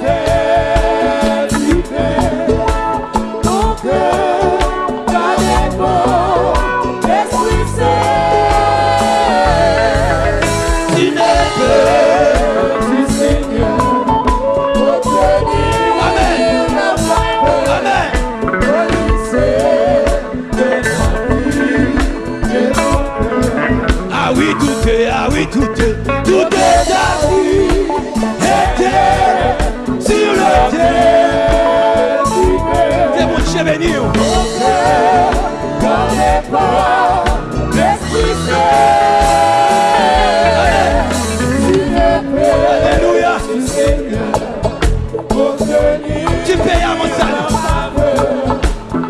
te Dice Você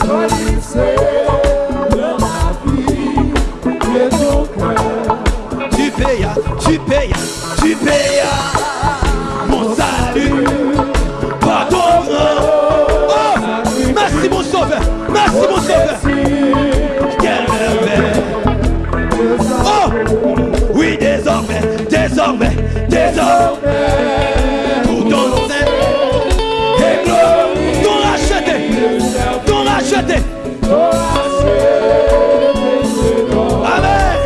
Pode Te peia, te peia, te peia. désormais, pour ton nom et gloire, ton racheté, ton racheté. Amen.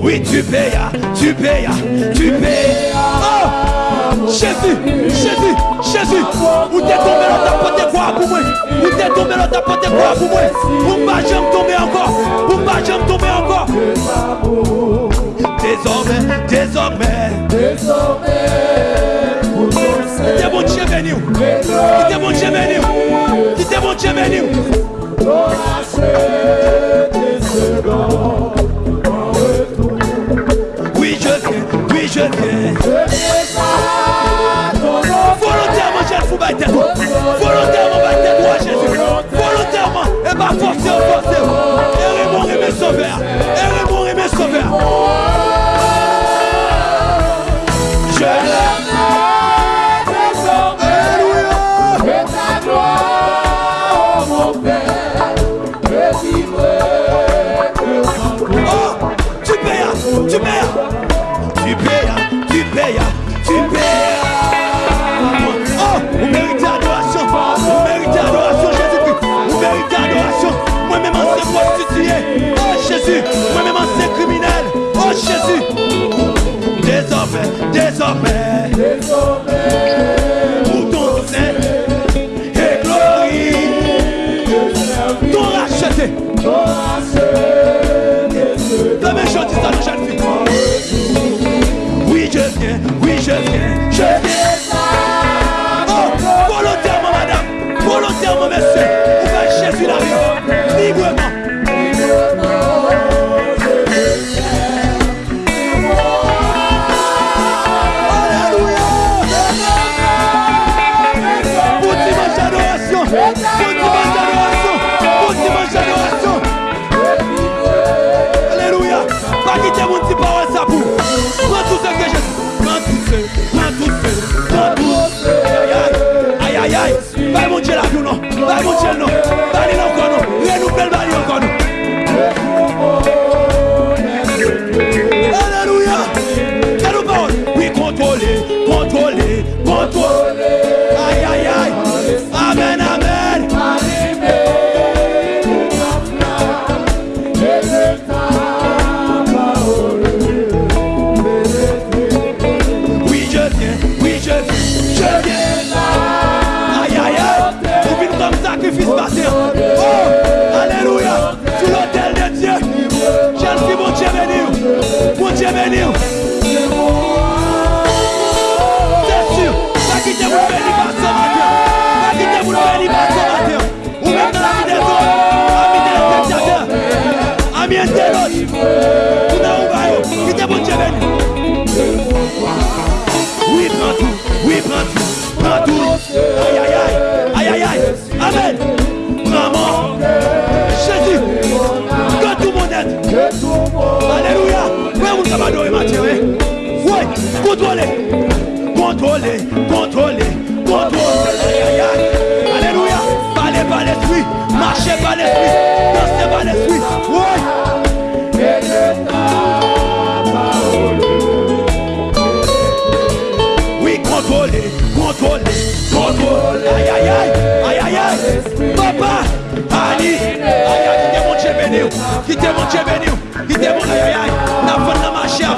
Oui, tu payas, tu payas, tu payas. Oh, Jésus, Jésus, Jésus, où t'es tombé dans ta porte quoi pour moi? Où t'es tombé dans ta porte quoi pour moi? Pour pas jamais tomber encore, pour pas jamais tomber encore? désormais, désormais, désormais. Vous que t'es bon Dieu béni. Que t'es bon Dieu béni. Que t'es bon Dieu béni. désormais, désormais pour ton honneur et glorie, t'ont racheté. Santo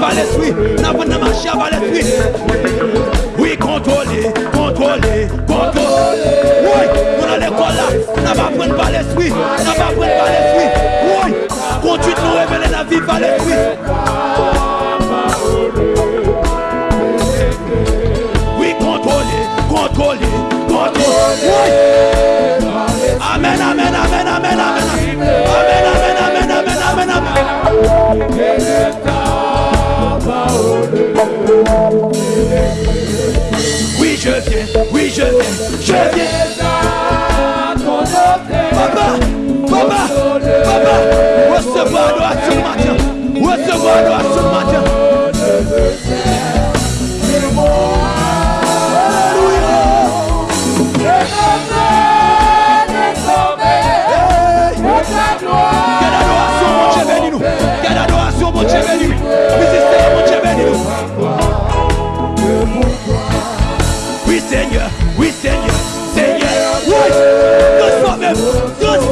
à l'esprit. N'a pas de marché à l'esprit. Oui, contrôler, contrôler, contrôler. Oui, on a l'école là. N'a pas prendre par l'esprit. N'a pas prendre par l'esprit. Oui, continue de nous révéler la vie par l'esprit. Oui, contrôler, contrôler, contrôler. Oui. Je viens, oui, je viens, je viens.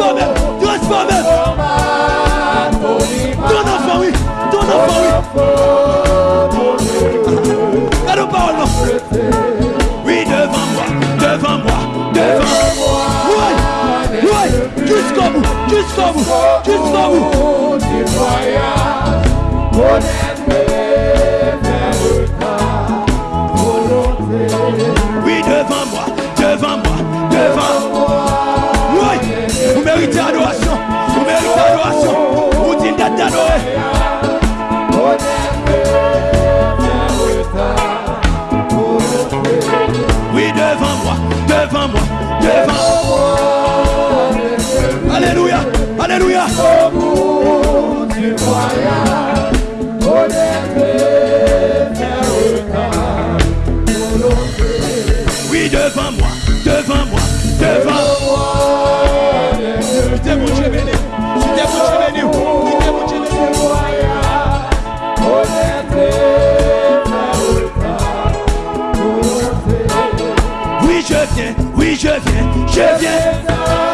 Transforme-moi, transforme-moi. Ton enfant, oui, ton enfant, oui. Nos paroles, non. Oui, devant moi, devant moi, devant moi. Oui, oui, jusqu'au bout, jusqu'au bout, jusqu'au bout. Je viens, oui, je viens, je viens.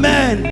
Amen.